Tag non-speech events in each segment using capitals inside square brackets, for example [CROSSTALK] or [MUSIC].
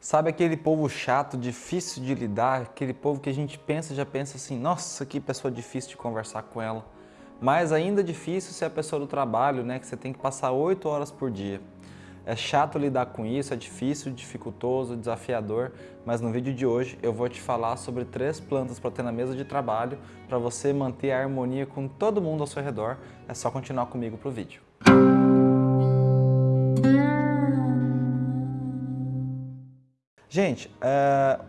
Sabe aquele povo chato, difícil de lidar, aquele povo que a gente pensa já pensa assim, nossa, que pessoa difícil de conversar com ela. Mas ainda difícil ser a pessoa do trabalho, né, que você tem que passar oito horas por dia. É chato lidar com isso, é difícil, dificultoso, desafiador, mas no vídeo de hoje eu vou te falar sobre três plantas para ter na mesa de trabalho para você manter a harmonia com todo mundo ao seu redor. É só continuar comigo para o vídeo. Gente, é,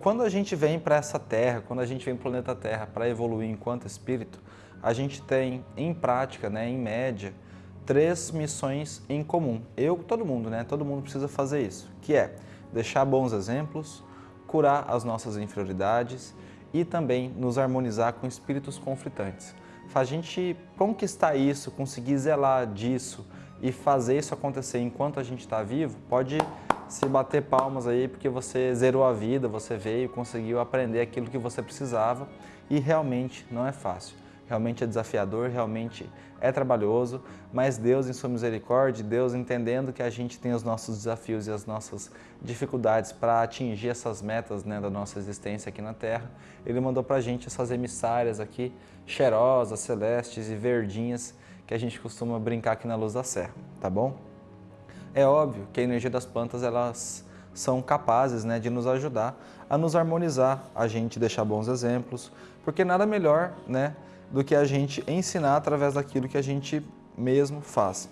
quando a gente vem para essa Terra, quando a gente vem para o planeta Terra para evoluir enquanto espírito, a gente tem, em prática, né, em média, três missões em comum. Eu, todo mundo, né? Todo mundo precisa fazer isso, que é deixar bons exemplos, curar as nossas inferioridades e também nos harmonizar com espíritos conflitantes. A gente conquistar isso, conseguir zelar disso e fazer isso acontecer enquanto a gente está vivo, pode se bater palmas aí porque você zerou a vida, você veio, conseguiu aprender aquilo que você precisava e realmente não é fácil. Realmente é desafiador, realmente é trabalhoso, mas Deus em sua misericórdia, Deus entendendo que a gente tem os nossos desafios e as nossas dificuldades para atingir essas metas né, da nossa existência aqui na Terra, Ele mandou para a gente essas emissárias aqui, cheirosas, celestes e verdinhas, que a gente costuma brincar aqui na Luz da Serra, tá bom? É óbvio que a energia das plantas elas são capazes né, de nos ajudar a nos harmonizar, a gente deixar bons exemplos, porque nada melhor né, do que a gente ensinar através daquilo que a gente mesmo faz.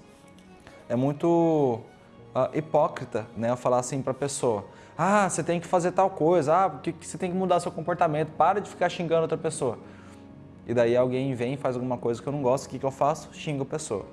É muito uh, hipócrita né, falar assim para a pessoa, ah, você tem que fazer tal coisa, ah, porque você tem que mudar seu comportamento, para de ficar xingando outra pessoa. E daí alguém vem e faz alguma coisa que eu não gosto, o que, que eu faço? Xingo a pessoa,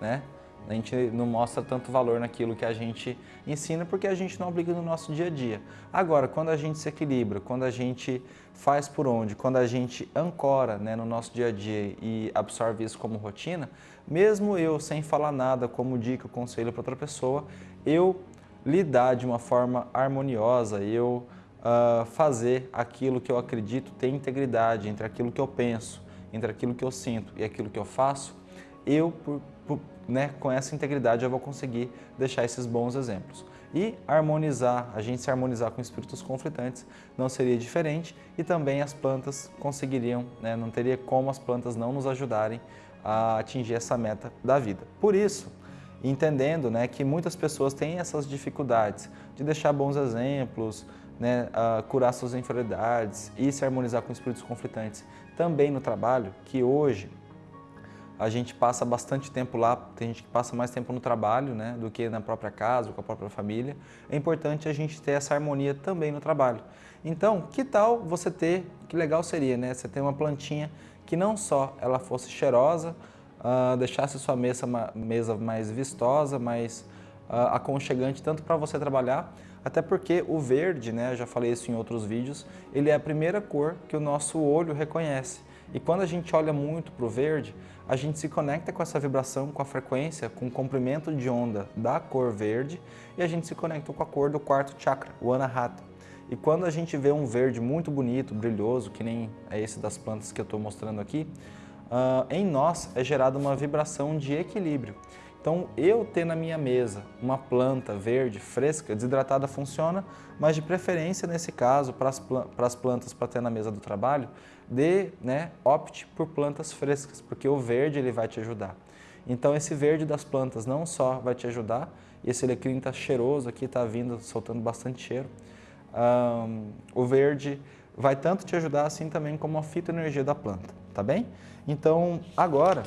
né? A gente não mostra tanto valor naquilo que a gente ensina porque a gente não aplica no nosso dia a dia. Agora, quando a gente se equilibra, quando a gente faz por onde, quando a gente ancora né, no nosso dia a dia e absorve isso como rotina, mesmo eu sem falar nada como dica, conselho para outra pessoa, eu lidar de uma forma harmoniosa, eu uh, fazer aquilo que eu acredito ter integridade entre aquilo que eu penso, entre aquilo que eu sinto e aquilo que eu faço, eu, por, por né, com essa integridade eu vou conseguir deixar esses bons exemplos. E harmonizar, a gente se harmonizar com espíritos conflitantes não seria diferente e também as plantas conseguiriam, né, não teria como as plantas não nos ajudarem a atingir essa meta da vida. Por isso, entendendo né, que muitas pessoas têm essas dificuldades de deixar bons exemplos, né, curar suas inferioridades e se harmonizar com espíritos conflitantes também no trabalho, que hoje a gente passa bastante tempo lá, tem gente que passa mais tempo no trabalho né, do que na própria casa, com a própria família. É importante a gente ter essa harmonia também no trabalho. Então, que tal você ter, que legal seria, né? Você ter uma plantinha que não só ela fosse cheirosa, uh, deixasse sua mesa, mesa mais vistosa, mais uh, aconchegante, tanto para você trabalhar, até porque o verde, né, já falei isso em outros vídeos, ele é a primeira cor que o nosso olho reconhece. E quando a gente olha muito para o verde, a gente se conecta com essa vibração, com a frequência, com o comprimento de onda da cor verde e a gente se conecta com a cor do quarto chakra, o Anahata. E quando a gente vê um verde muito bonito, brilhoso, que nem é esse das plantas que eu estou mostrando aqui, uh, em nós é gerada uma vibração de equilíbrio. Então, eu ter na minha mesa uma planta verde, fresca, desidratada funciona, mas de preferência, nesse caso, para as plantas para ter na mesa do trabalho, dê, né, opte por plantas frescas, porque o verde ele vai te ajudar. Então, esse verde das plantas não só vai te ajudar, esse alecrim está cheiroso aqui, está vindo, soltando bastante cheiro, um, o verde vai tanto te ajudar assim também como a fitoenergia da planta, tá bem? Então, agora,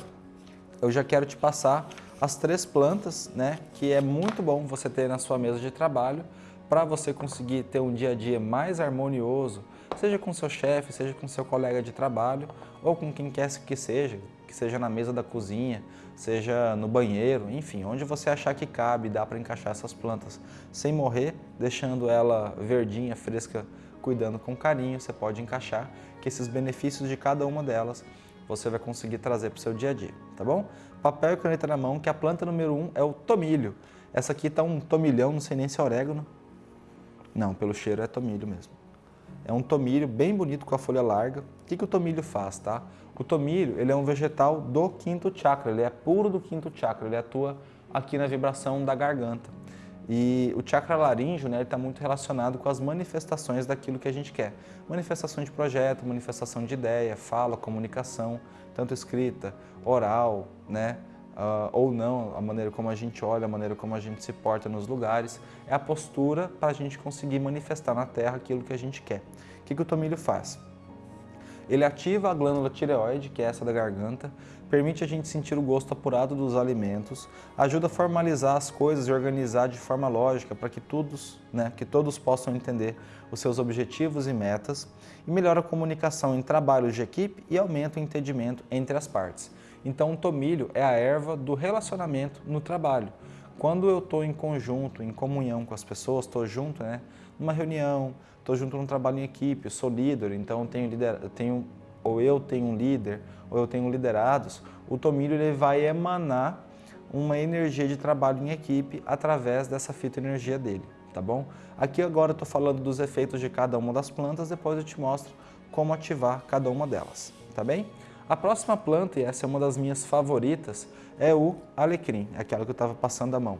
eu já quero te passar as três plantas, né, que é muito bom você ter na sua mesa de trabalho para você conseguir ter um dia a dia mais harmonioso, seja com seu chefe, seja com seu colega de trabalho ou com quem quer que seja, que seja na mesa da cozinha, seja no banheiro, enfim, onde você achar que cabe, dá para encaixar essas plantas sem morrer, deixando ela verdinha, fresca, cuidando com carinho, você pode encaixar que esses benefícios de cada uma delas você vai conseguir trazer para o seu dia a dia, tá bom? Papel e caneta na mão, que a planta número um é o tomilho. Essa aqui está um tomilhão, não sei nem se é orégano. Não, pelo cheiro é tomilho mesmo. É um tomilho bem bonito com a folha larga. O que, que o tomilho faz, tá? O tomilho, ele é um vegetal do quinto chakra, ele é puro do quinto chakra, ele atua aqui na vibração da garganta. E o chakra laríngeo né, está muito relacionado com as manifestações daquilo que a gente quer. Manifestação de projeto, manifestação de ideia, fala, comunicação, tanto escrita, oral, né, uh, ou não, a maneira como a gente olha, a maneira como a gente se porta nos lugares. É a postura para a gente conseguir manifestar na Terra aquilo que a gente quer. O que, que o tomilho faz? Ele ativa a glândula tireoide, que é essa da garganta, permite a gente sentir o gosto apurado dos alimentos, ajuda a formalizar as coisas e organizar de forma lógica para que todos, né, que todos possam entender os seus objetivos e metas, e melhora a comunicação em trabalhos de equipe e aumenta o entendimento entre as partes. Então o tomilho é a erva do relacionamento no trabalho. Quando eu estou em conjunto, em comunhão com as pessoas, estou junto, né, numa reunião, estou junto num trabalho em equipe, sou líder, então tenho, lider, tenho ou eu tenho um líder, ou eu tenho liderados, o tomilho ele vai emanar uma energia de trabalho em equipe através dessa fitoenergia dele, tá bom? Aqui agora eu estou falando dos efeitos de cada uma das plantas, depois eu te mostro como ativar cada uma delas, tá bem? A próxima planta, e essa é uma das minhas favoritas, é o alecrim, aquela que eu estava passando a mão.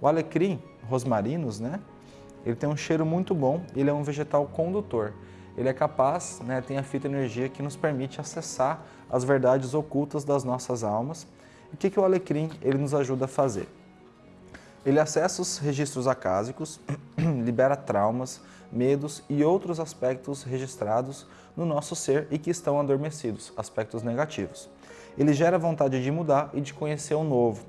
O alecrim, rosmarinos, né? Ele tem um cheiro muito bom, ele é um vegetal condutor. Ele é capaz, né, tem a fita energia que nos permite acessar as verdades ocultas das nossas almas. O que, que o alecrim ele nos ajuda a fazer? Ele acessa os registros acásicos, [CLEARS THROAT] libera traumas, medos e outros aspectos registrados no nosso ser e que estão adormecidos, aspectos negativos. Ele gera vontade de mudar e de conhecer o novo,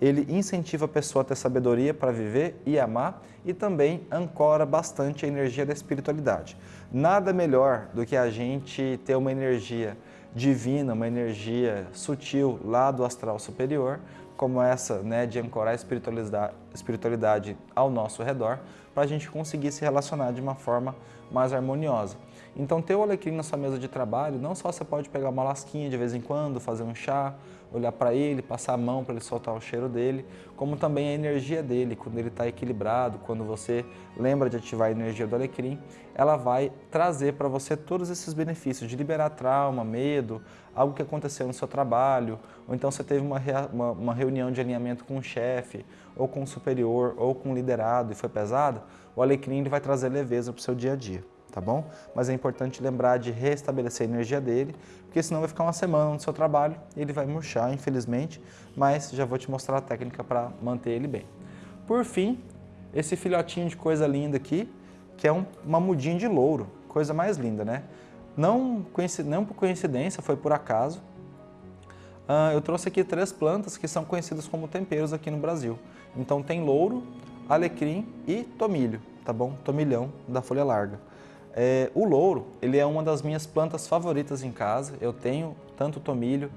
ele incentiva a pessoa a ter sabedoria para viver e amar e também ancora bastante a energia da espiritualidade. Nada melhor do que a gente ter uma energia divina, uma energia sutil lá do astral superior, como essa né, de ancorar a espiritualidade, espiritualidade ao nosso redor, para a gente conseguir se relacionar de uma forma mais harmoniosa. Então ter o alecrim na sua mesa de trabalho, não só você pode pegar uma lasquinha de vez em quando, fazer um chá, olhar para ele, passar a mão para ele soltar o cheiro dele, como também a energia dele, quando ele está equilibrado, quando você lembra de ativar a energia do alecrim, ela vai trazer para você todos esses benefícios de liberar trauma, medo, algo que aconteceu no seu trabalho, ou então você teve uma, uma, uma reunião de alinhamento com o chefe, ou com o superior, ou com o liderado e foi pesado, o alecrim ele vai trazer leveza para o seu dia a dia tá bom? Mas é importante lembrar de restabelecer a energia dele, porque senão vai ficar uma semana no seu trabalho e ele vai murchar, infelizmente, mas já vou te mostrar a técnica para manter ele bem. Por fim, esse filhotinho de coisa linda aqui, que é um, uma mudinha de louro, coisa mais linda, né? Não, não por coincidência, foi por acaso. Uh, eu trouxe aqui três plantas que são conhecidas como temperos aqui no Brasil. Então tem louro, alecrim e tomilho, tá bom? Tomilhão da folha larga. É, o louro, ele é uma das minhas plantas favoritas em casa. Eu tenho tanto tomilho,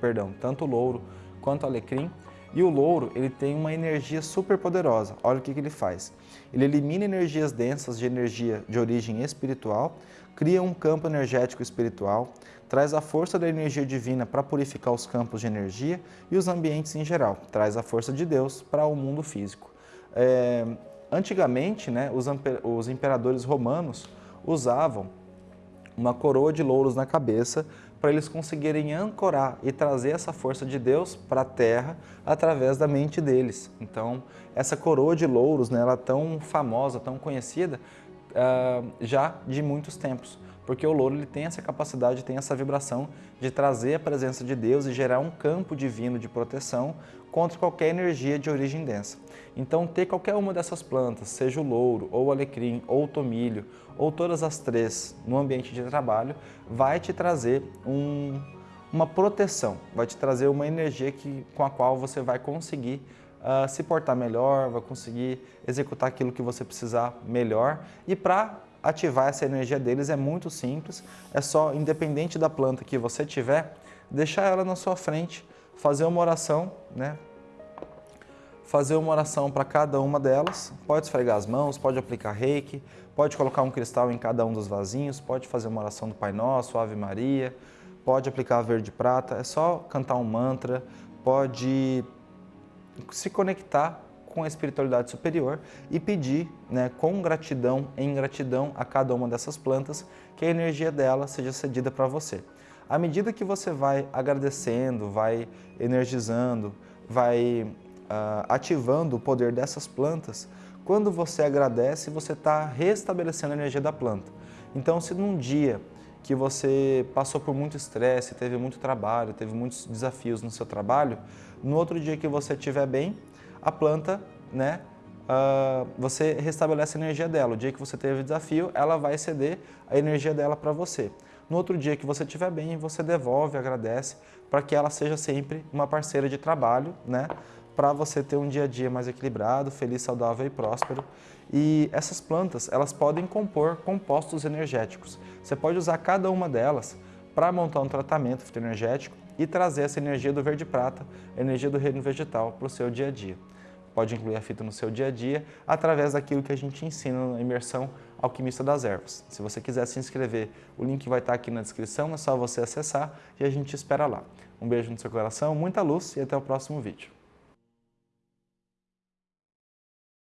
perdão, tanto louro quanto alecrim. E o louro, ele tem uma energia super poderosa. Olha o que, que ele faz. Ele elimina energias densas de energia de origem espiritual, cria um campo energético espiritual, traz a força da energia divina para purificar os campos de energia e os ambientes em geral, traz a força de Deus para o mundo físico. É, antigamente, né, os, os imperadores romanos usavam uma coroa de louros na cabeça para eles conseguirem ancorar e trazer essa força de Deus para a terra através da mente deles. Então, essa coroa de louros, né, ela é tão famosa, tão conhecida, uh, já de muitos tempos porque o louro ele tem essa capacidade, tem essa vibração de trazer a presença de Deus e gerar um campo divino de proteção contra qualquer energia de origem densa. Então, ter qualquer uma dessas plantas, seja o louro, ou o alecrim, ou o tomilho, ou todas as três no ambiente de trabalho, vai te trazer um, uma proteção, vai te trazer uma energia que, com a qual você vai conseguir uh, se portar melhor, vai conseguir executar aquilo que você precisar melhor. E para ativar essa energia deles é muito simples, é só, independente da planta que você tiver, deixar ela na sua frente, fazer uma oração, né? fazer uma oração para cada uma delas, pode esfregar as mãos, pode aplicar reiki, pode colocar um cristal em cada um dos vasinhos, pode fazer uma oração do Pai Nosso, Ave Maria, pode aplicar verde prata, é só cantar um mantra, pode se conectar com a espiritualidade superior e pedir né, com gratidão, em gratidão a cada uma dessas plantas, que a energia dela seja cedida para você. À medida que você vai agradecendo, vai energizando, vai uh, ativando o poder dessas plantas, quando você agradece, você está restabelecendo a energia da planta. Então, se num dia que você passou por muito estresse, teve muito trabalho, teve muitos desafios no seu trabalho, no outro dia que você estiver bem, a planta, né, uh, você restabelece a energia dela. O dia que você teve desafio, ela vai ceder a energia dela para você. No outro dia que você estiver bem, você devolve, agradece, para que ela seja sempre uma parceira de trabalho, né? para você ter um dia a dia mais equilibrado, feliz, saudável e próspero. E essas plantas, elas podem compor compostos energéticos. Você pode usar cada uma delas para montar um tratamento fitoenergético e trazer essa energia do verde-prata, energia do reino vegetal para o seu dia a dia. Pode incluir a fita no seu dia a dia através daquilo que a gente ensina na imersão Alquimista das Ervas. Se você quiser se inscrever, o link vai estar aqui na descrição, é só você acessar e a gente espera lá. Um beijo no seu coração, muita luz e até o próximo vídeo.